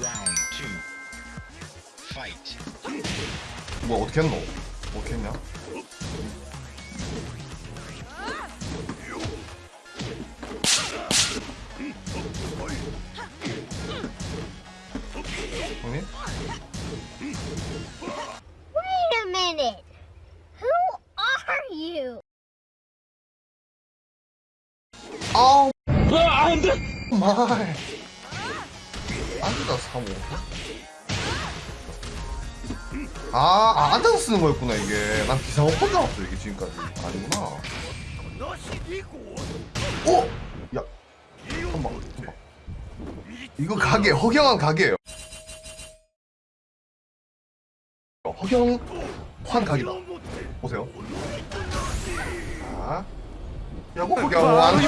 Round two. Fight. 뭐 어떻게 했노? 어떻게 했냐? 형님? Wait a minute. Who are you? 아우 안돼 말 앉아서 사모 아, 아 앉아서 쓰는 거였구나 이게. 난본줄 알았어 이게 지금까지. 아니구나. 어? 야 한방 한방 이거 가게 허경한 가게예요. 허경환 가게다. 보세요. 자. 야구 허경환